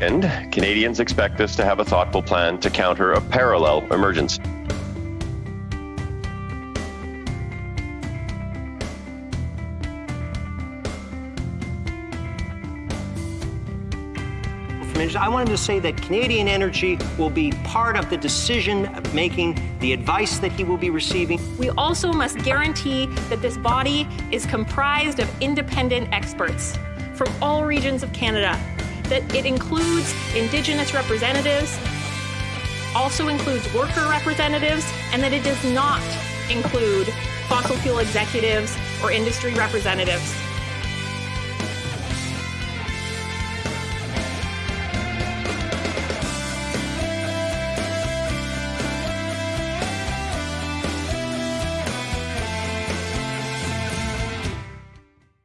And Canadians expect us to have a thoughtful plan to counter a parallel emergence. I wanted to say that Canadian Energy will be part of the decision making, the advice that he will be receiving. We also must guarantee that this body is comprised of independent experts from all regions of Canada, that it includes Indigenous representatives, also includes worker representatives, and that it does not include fossil fuel executives or industry representatives.